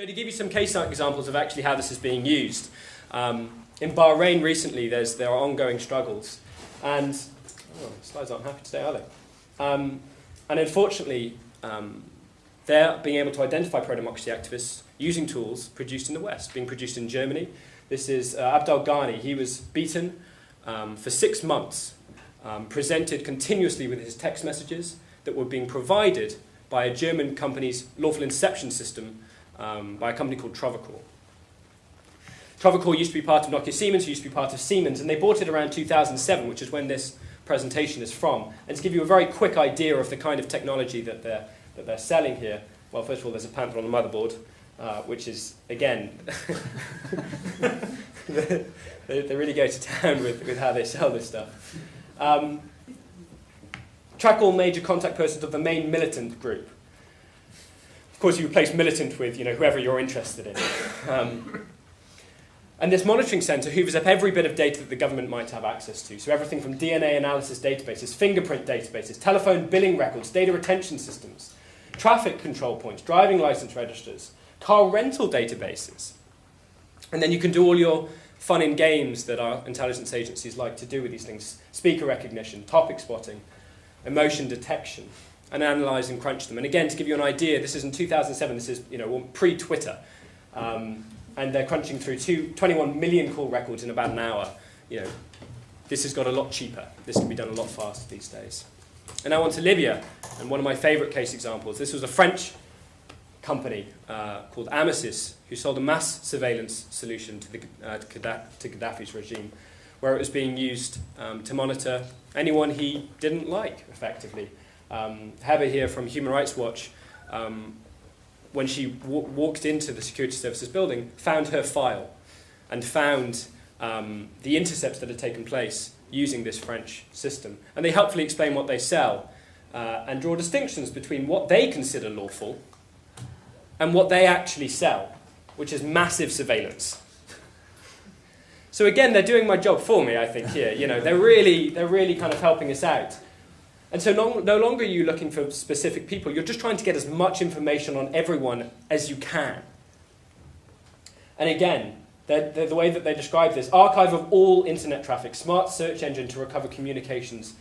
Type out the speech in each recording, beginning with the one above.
So to give you some case examples of actually how this is being used, um, in Bahrain recently there's, there are ongoing struggles, and oh, slides aren't happy today, are they? Um, and unfortunately, um, they're being able to identify pro-democracy activists using tools produced in the West, being produced in Germany. This is uh, Abdel Ghani. He was beaten um, for six months, um, presented continuously with his text messages that were being provided by a German company's lawful interception system um, by a company called Trovicor. Trovicor used to be part of Nokia Siemens, who used to be part of Siemens, and they bought it around 2007, which is when this presentation is from. And to give you a very quick idea of the kind of technology that they're, that they're selling here, well, first of all, there's a Panther on the motherboard, uh, which is, again, they, they, really go to town with, with how they sell this stuff. Um, track all major contact persons of the main militant group. Of course, you replace militant with you know, whoever you're interested in. Um, and this monitoring centre hoovers up every bit of data that the government might have access to. So everything from DNA analysis databases, fingerprint databases, telephone billing records, data retention systems, traffic control points, driving license registers, car rental databases. And then you can do all your fun in games that our intelligence agencies like to do with these things. Speaker recognition, topic spotting, emotion detection and analyze and crunch them. And again, to give you an idea, this is in 2007, this is you know, pre-Twitter. Um, and they're crunching through two, 21 million call records in about an hour. You know, this has got a lot cheaper. This can be done a lot faster these days. And now on to Libya, and one of my favorite case examples. This was a French company uh, called Amesys, who sold a mass surveillance solution to, the, uh, to Gaddafi's regime, where it was being used um, to monitor anyone he didn't like, effectively. Um, Heba here from Human Rights Watch, um, when she walked into the security services building, found her file and found um, the intercepts that had taken place using this French system. And they helpfully explain what they sell uh, and draw distinctions between what they consider lawful and what they actually sell, which is massive surveillance. So again, they're doing my job for me, I think, here. You know, they're really, they're really kind of helping us out. And so no, no longer are you looking for specific people, you're just trying to get as much information on everyone as you can. And again, the way that they describe this, archive of all internet traffic, smart search engine to recover communications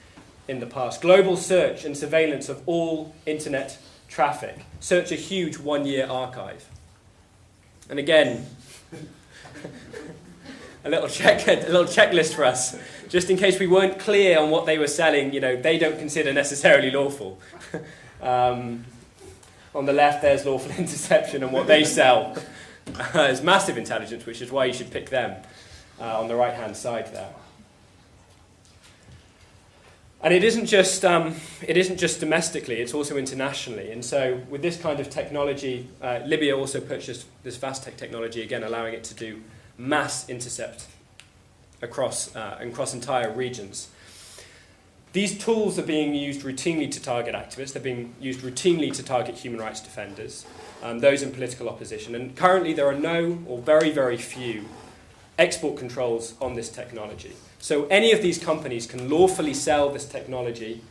in the past, global search and surveillance of all internet traffic, search a huge one-year archive. And again, a little check, a little checklist for us, just in case we weren't clear on what they were selling. You know, they don't consider necessarily lawful. um, on the left, there's lawful interception, and what they sell uh, is massive intelligence, which is why you should pick them uh, on the right-hand side there. And it isn't just um, it isn't just domestically; it's also internationally. And so, with this kind of technology, uh, Libya also purchased this VASTech technology again, allowing it to do mass intercept across, uh, across entire regions. These tools are being used routinely to target activists. They're being used routinely to target human rights defenders, um, those in political opposition. And currently there are no, or very, very few, export controls on this technology. So any of these companies can lawfully sell this technology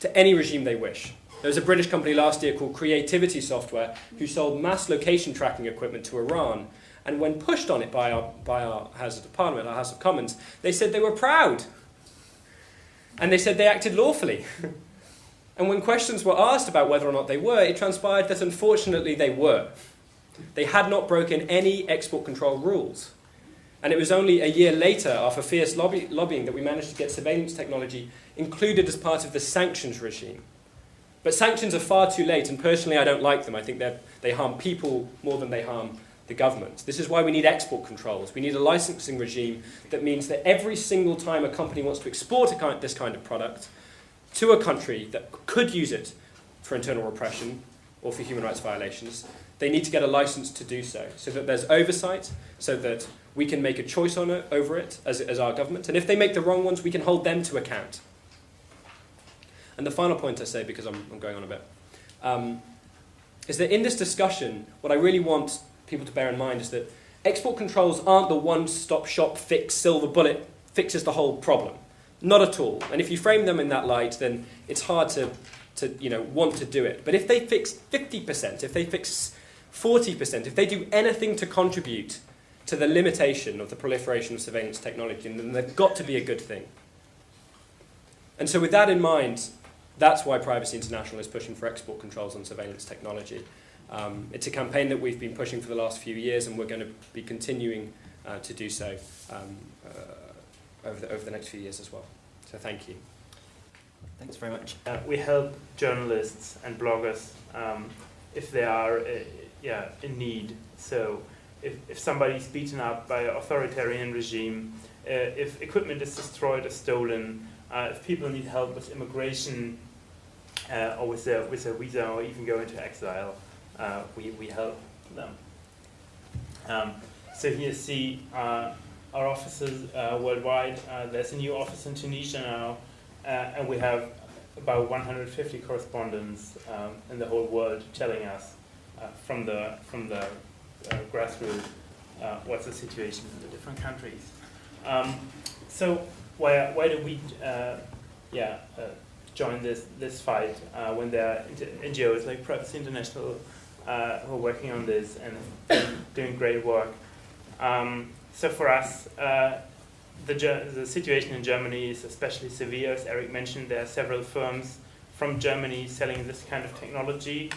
to any regime they wish. There was a British company last year called Creativity Software who sold mass location tracking equipment to Iran and when pushed on it by our, by our House of Parliament, our House of Commons, they said they were proud. And they said they acted lawfully. and when questions were asked about whether or not they were, it transpired that unfortunately they were. They had not broken any export control rules. And it was only a year later, after fierce lobby, lobbying, that we managed to get surveillance technology included as part of the sanctions regime. But sanctions are far too late, and personally I don't like them. I think they harm people more than they harm the government. This is why we need export controls. We need a licensing regime that means that every single time a company wants to export kind, this kind of product to a country that could use it for internal repression or for human rights violations, they need to get a license to do so, so that there's oversight, so that we can make a choice on it, over it as, as our government. And if they make the wrong ones, we can hold them to account. And the final point I say, because I'm, I'm going on a bit, um, is that in this discussion, what I really want people to bear in mind is that export controls aren't the one-stop shop fix, silver bullet, fixes the whole problem. Not at all. And if you frame them in that light, then it's hard to, to you know, want to do it. But if they fix 50%, if they fix 40%, if they do anything to contribute to the limitation of the proliferation of surveillance technology, then they've got to be a good thing. And so with that in mind, that's why Privacy International is pushing for export controls on surveillance technology. Um, it's a campaign that we've been pushing for the last few years, and we're going to be continuing uh, to do so um, uh, over, the, over the next few years as well. So thank you. Thanks very much. Uh, we help journalists and bloggers um, if they are uh, yeah, in need. So if, if somebody's beaten up by an authoritarian regime, uh, if equipment is destroyed or stolen, uh, if people need help with immigration uh, or with a, with a visa or even go into exile, uh, we, we help them. Um, so here you see uh, our offices uh, worldwide. Uh, there's a new office in Tunisia now, and we have about 150 correspondents um, in the whole world telling us from the, from the grassroots what's the situation in the different countries. Um, so why, why do we uh, yeah, uh, join this, this fight uh, when there are NGOs like Privacy International uh, who are working on this and doing great work? Um, so for us, uh, the, the situation in Germany is especially severe. As Eric mentioned, there are several firms from Germany selling this kind of technology.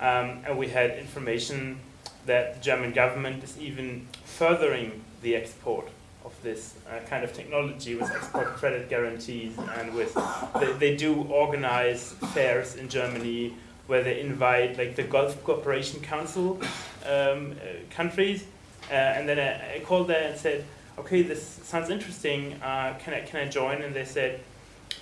Um, and we had information that the German government is even furthering the export of this uh, kind of technology with export credit guarantees and with they, they do organize fairs in Germany where they invite like the Gulf Cooperation Council um, uh, countries uh, and then I, I, called there and said okay this sounds interesting uh, can I can I join? And they said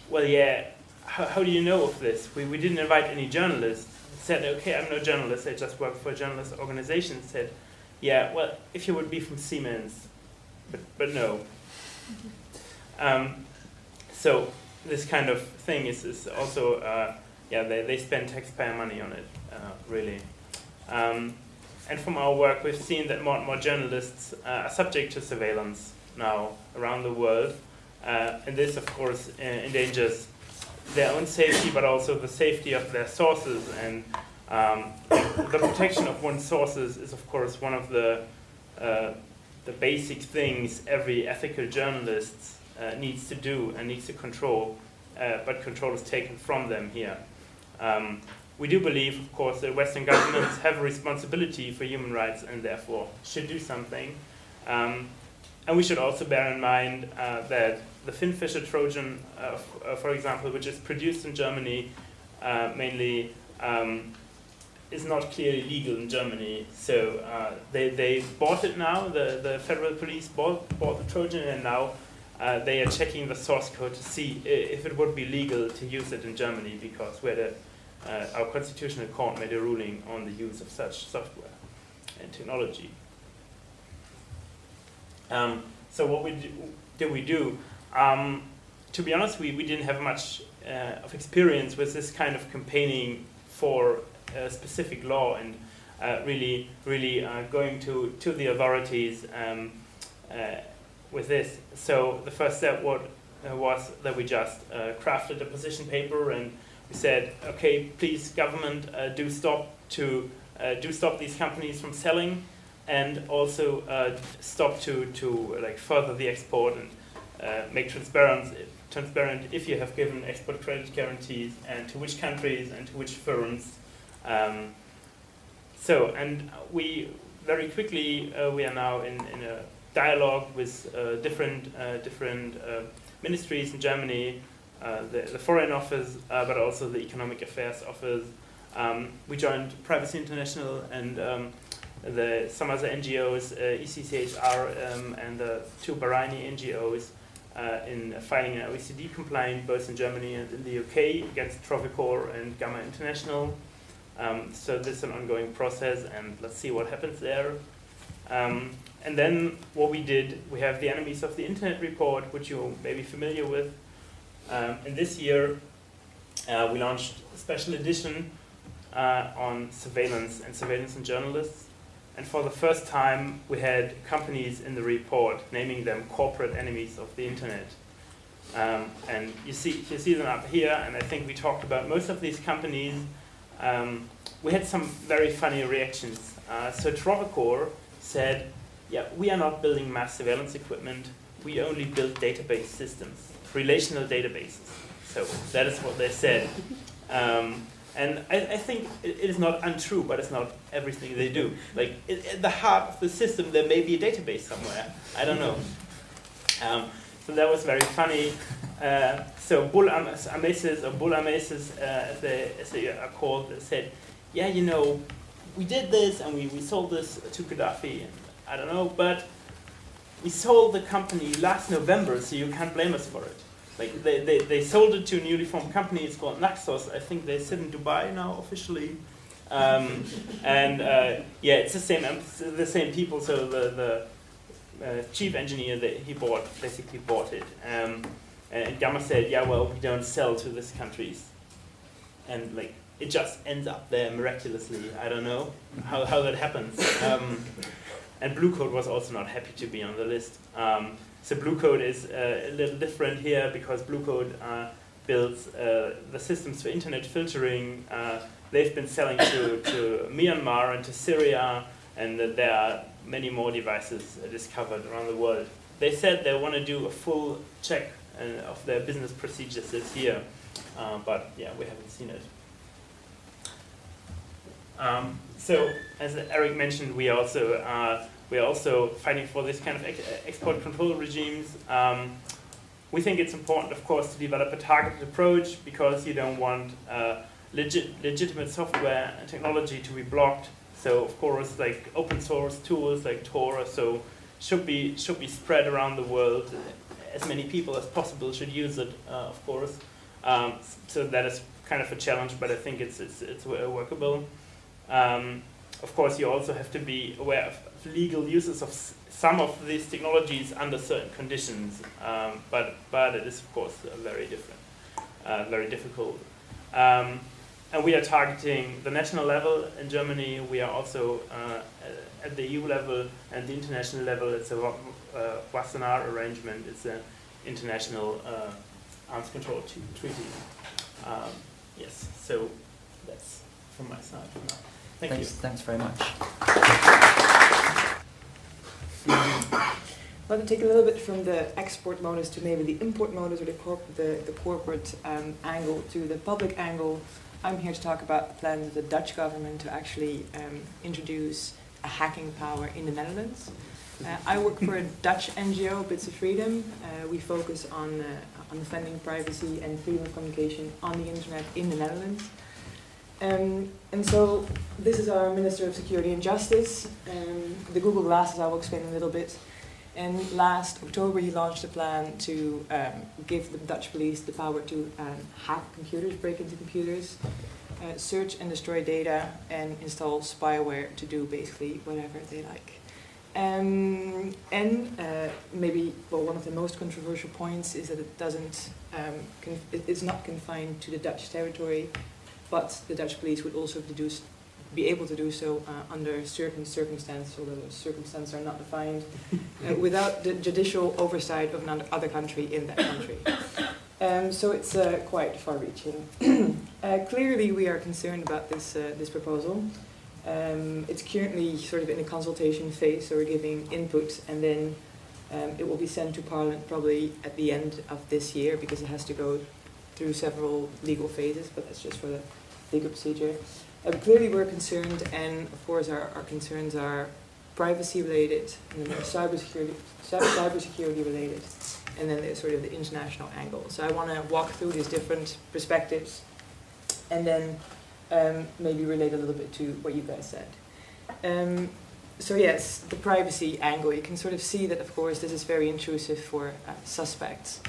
well yeah how, how do you know of this? We, we didn't invite any journalists. I said okay I'm no journalist I just work for a journalist organization said yeah well if you would be from Siemens but, but no. Um, so this kind of thing is, is also, uh, yeah, they, they spend taxpayer money on it, uh, really. Um, and from our work, we've seen that more and more journalists uh, are subject to surveillance now around the world. Uh, and this, of course, uh, endangers their own safety, but also the safety of their sources. And um, the protection of one's sources is, of course, one of the uh, the basic things every ethical journalist uh, needs to do and needs to control, uh, but control is taken from them here. Um, we do believe, of course, that Western governments have a responsibility for human rights and therefore should do something. Um, and we should also bear in mind uh, that the Finfisher Trojan, uh, uh, for example, which is produced in Germany uh, mainly, um, is not clearly legal in Germany. So uh, they, they bought it now, the, the federal police bought, bought the Trojan and now uh, they are checking the source code to see if it would be legal to use it in Germany because a, uh, our constitutional court made a ruling on the use of such software and technology. Um, so what we do, did we do? Um, to be honest, we, we didn't have much uh, of experience with this kind of campaigning for a specific law and uh, really, really uh, going to, to the authorities um, uh, with this. So the first step what, uh, was that we just uh, crafted a position paper and we said, okay, please government, uh, do stop to do stop these companies from selling and also stop to, to like further the export and make transparent transparent if you have given export credit guarantees and to which countries and to which firms um, so, and we very quickly, uh, we are now in, in a dialogue with uh, different, uh, different uh, ministries in Germany, uh, the, the, Foreign Office, but also the Economic Affairs Office. Um, we joined Privacy International and um, the, some other NGOs, ECCHR um, and the two Bahraini NGOs uh, in filing an OECD complaint both in Germany and in the UK against Trovicor and Gamma International. Um, so this is an ongoing process, and let's see what happens there. Um, and then what we did, we have the Enemies of the Internet report, which you may be familiar with. Um, and this year, uh, we launched a special edition uh, on surveillance and surveillance and journalists. And for the first time, we had companies in the report naming them corporate enemies of the internet. Um, and you see, you see them up here, and I think we talked about most of these companies um, we had some very funny reactions Uh, so Trovicor said, yeah, we are not building mass surveillance equipment. We only build database systems, relational databases. So that is what they said. Um, and I, I think it, it is not untrue, but it's not everything they do. Like it, at the heart of the system, there may be a database somewhere. I don't know. Um, so that was very funny. Uh, so Bull Am- or Bull Amesys, uh, as, they, as they are called, said, yeah, you know, we did this and we, we sold this to Gaddafi, and I don't know, but we sold the company last November, so you can't blame us for it. Like they, they, they sold it to a newly formed company. It's called Naxos. I think they sit in Dubai now officially. Um, and uh, yeah, it's the same the same people. So the the uh, chief engineer that he bought basically bought it. Um, and Gamma said, yeah, well, we don't sell to these countries, and like it just ends up there miraculously. I don't know how how that happens. Um, and Blue Coat was also not happy to be on the list. Um, so Blue Coat is uh, a little different here because Blue Coat uh, builds uh, the systems for internet filtering. Uh, they've been selling to, to Myanmar and to Syria, and there are many more devices discovered around the world. They said they want to do a full check uh, of their business procedures this year, uh, but yeah, we haven't seen it. Um, so, as Eric mentioned, we also uh, we're also fighting for this kind of ex export control regimes. Um, we think it's important, of course, to develop a targeted approach because you don't want uh, legit, legitimate software and technology to be blocked. So, of course, like open source tools like Tor, so should be should be spread around the world. As many people as possible should use it, uh, of course. Um, so that is kind of a challenge, but I think it's it's, it's workable. Um, of course, you also have to be aware of legal uses of some of these technologies under certain conditions, um, but, but it is of course very different, uh, very difficult. And we are targeting the national level in Germany. We are also uh, at the EU level and the international level. It's a uh, Wassenaar arrangement. It's an international uh, arms control treaty. Um, yes, so that's from my side for now. Thank thanks, you. Thanks very much. I'd like to take a little bit from the export modus to maybe the import modus or the, corp the, the corporate um, angle to the public angle. I'm here to talk about the plans of the Dutch government to actually um, introduce a hacking power in the Netherlands. Uh, I work for a Dutch NGO, Bits of Freedom. Uh, we focus on, uh, on defending privacy and freedom of communication on the internet in the Netherlands. Um, and so this is our Minister of Security and Justice. Um, the Google Glasses I will explain a little bit. And last October he launched a plan to um, give the Dutch police the power to um, hack computers, break into computers, uh, search and destroy data, and install spyware to do basically whatever they like. Um, and uh, maybe well, one of the most controversial points is that it doesn't, um, it's not confined to the Dutch territory but the Dutch police would also deduce, be able to do so uh, under certain circumstances, although those circumstances are not defined, uh, without the judicial oversight of another country in that country. Um, so it's uh, quite far-reaching. Uh, clearly, we are concerned about this uh, this proposal. Um, it's currently sort of in a consultation phase, so we're giving input, and then um, it will be sent to Parliament probably at the end of this year because it has to go through several legal phases, but that's just for the legal procedure. Um, clearly we're concerned, and of course our, our concerns are privacy related, and then there's cybersecurity, cybersecurity related, and then there's sort of the international angle. So I want to walk through these different perspectives, and then um, maybe relate a little bit to what you guys said. Um, so yes, the privacy angle, you can sort of see that of course this is very intrusive for uh, suspects.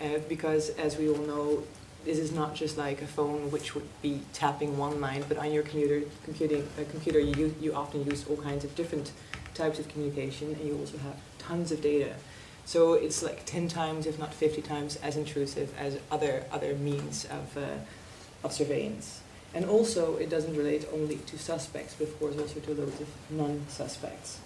Uh, because as we all know, this is not just like a phone which would be tapping one line, but on your computer, computing, uh, computer you, you often use all kinds of different types of communication and you also have tons of data. So it's like 10 times, if not 50 times, as intrusive as other, other means of, uh, of surveillance. And also, it doesn't relate only to suspects, but of course also to loads of non-suspects.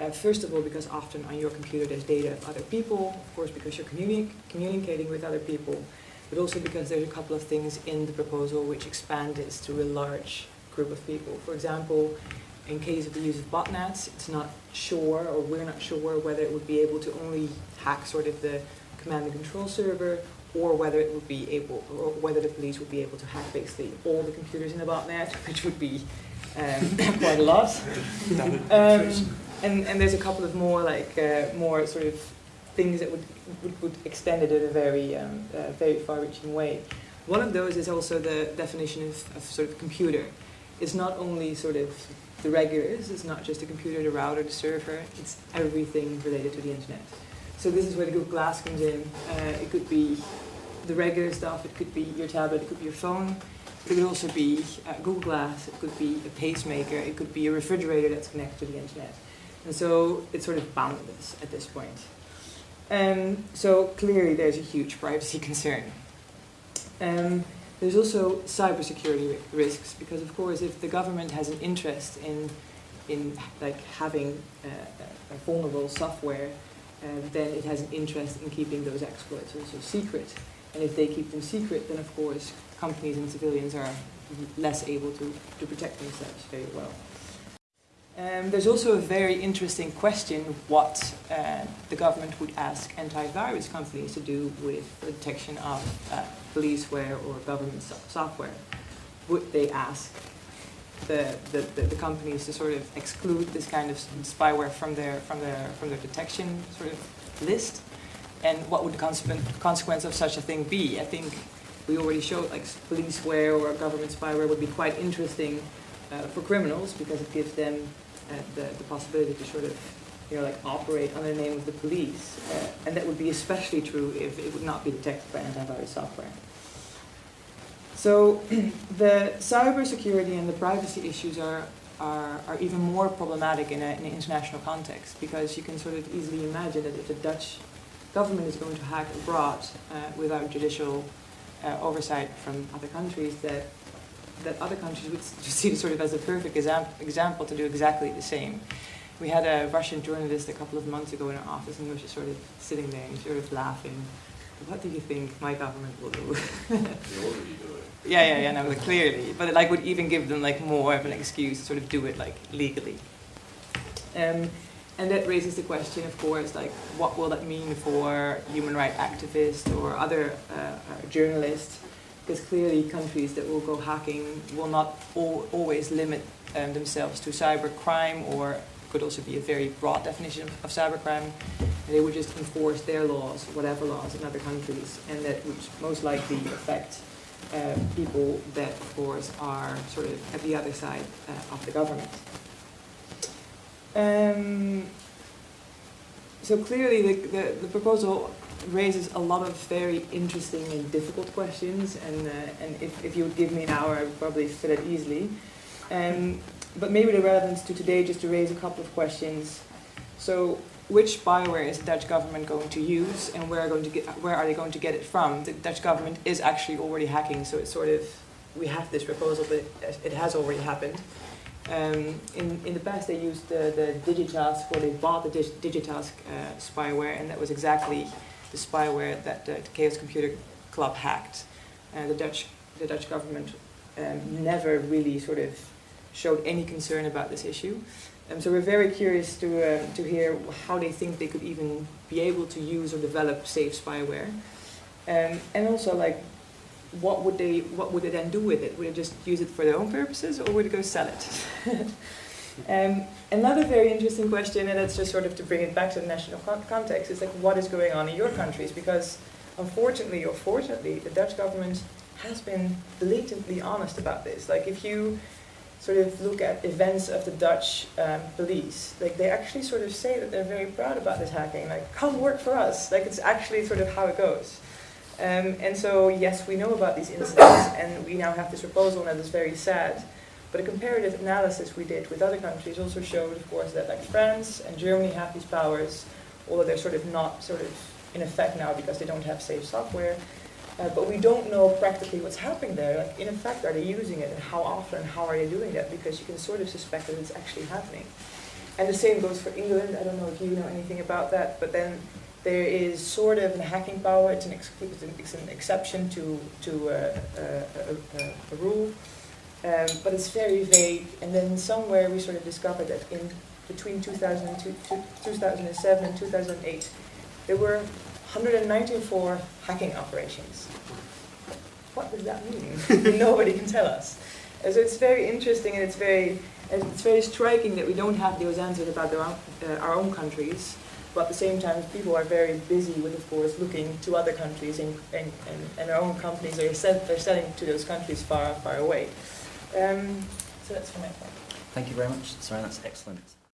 Uh, first of all, because often on your computer there's data of other people, of course because you're communi communicating with other people, but also because there's a couple of things in the proposal which expand this to a large group of people. For example, in case of the use of botnets, it's not sure, or we're not sure whether it would be able to only hack sort of the command and control server, or whether it would be able, or whether the police would be able to hack basically all the computers in the botnet, which would be um, quite a lot. Um, and, and there's a couple of more like uh, more sort of things that would, would, would extend it in a very um, uh, very far-reaching way. One of those is also the definition of, of sort of computer. It's not only sort of the regulars, it's not just the computer, the router, the server, it's everything related to the internet. So this is where the Google Glass comes in. Uh, it could be the regular stuff, it could be your tablet, it could be your phone, it could also be uh, Google Glass, it could be a pacemaker, it could be a refrigerator that's connected to the internet. And so it's sort of boundless at this point. Um, so clearly there's a huge privacy concern. Um, there's also cybersecurity ri- risks because, of course, if the government has an interest in, in like having uh, uh, vulnerable software, um, then it has an interest in keeping those exploits also secret. And if they keep them secret, then of course companies and civilians are less able to, to protect themselves very well. Um, there's also a very interesting question what uh, the government would ask antivirus companies to do with the detection of uh, policeware or government so- software. Would they ask the, the, the, the companies to sort of exclude this kind of spyware from their, from their, from their detection sort of list? And what would the consequence, consequence of such a thing be? I think we already showed like policeware or government spyware would be quite interesting uh, for criminals because it gives them uh, the, the possibility to sort of, you know, like operate under the name of the police. Uh, and that would be especially true if it would not be detected by antivirus software. So the cybersecurity and the privacy issues are, are, are even more problematic in, a, in an international context because you can sort of easily imagine that if the Dutch government is going to hack abroad uh, without judicial uh, oversight from other countries, that that other countries would see sort of as a perfect exam- example to do exactly the same. We had a Russian journalist a couple of months ago in our office, and he was just sort of sitting there and sort of laughing. What do you think my government will do? yeah, yeah, yeah, no, clearly, but it like would even give them like more of an excuse to sort of do it like legally. Um, and that raises the question, of course, like what will that mean for human rights activists or other uh, uh, journalists? Because clearly, countries that will go hacking will not al- always limit um, themselves to cybercrime, or could also be a very broad definition of, of cybercrime. And they would just enforce their laws, whatever laws in other countries, and that would most likely affect uh, people that, of course, are sort of at the other side uh, of the government. Um, so clearly, the, the, the proposal raises a lot of very interesting and difficult questions, and, uh, and if, if you would give me an hour, I would probably fit it easily. Um, but maybe the relevance to today, just to raise a couple of questions. So, which spyware is the Dutch government going to use, and where are, going to get, where are they going to get it from? The Dutch government is actually already hacking, so it's sort of, we have this proposal, but it, has already happened. Um, in, in the past, they used the, the Digitask, or they bought the Dig- Digitask uh, spyware, and that was exactly the spyware that the, the Chaos Computer Club hacked. Uh, the Dutch, the Dutch government um, never really sort of showed any concern about this issue. Um, so we're very curious to, uh, to hear how they think they could even be able to use or develop safe spyware. Um, and also, like, what would they what would they then do with it? Would they just use it for their own purposes, or would they go sell it? um, another very interesting question, and that's just sort of to bring it back to the national con- context, is like what is going on in your countries? Because unfortunately or fortunately, the Dutch government has been blatantly honest about this. Like if you sort of look at events of the Dutch um, police, like they actually sort of say that they're very proud about this hacking. Like come work for us. Like it's actually sort of how it goes. Um, and so, yes, we know about these incidents, and we now have this proposal, and that is very sad. But a comparative analysis we did with other countries also showed, of course, that like France and Germany have these powers, although they're sort of not sort of in effect now because they don't have safe software. Uh, but we don't know practically what's happening there. Like, in effect, are they using it, and how often, and how are they doing that? Because you can sort of suspect that it's actually happening. And the same goes for England. I don't know if you know anything about that, but then there is sort of a hacking power. It's an, ex- it's an, exception to, to uh, uh, a rule. Um, but it's very vague. And then somewhere we sort of discovered that in between 2002, 2007 and 2008, there were 194 hacking operations. What does that mean? Nobody can tell us. And so it's very interesting and it's very, and it's very striking that we don't have those answers about own, uh, our own countries. But at the same time, people are very busy with, of course, looking to other countries, and, and, and, and our own companies are sell, they're selling to those countries far, far away. Um, so that's for part. Thank you very much, Sarah. That's excellent.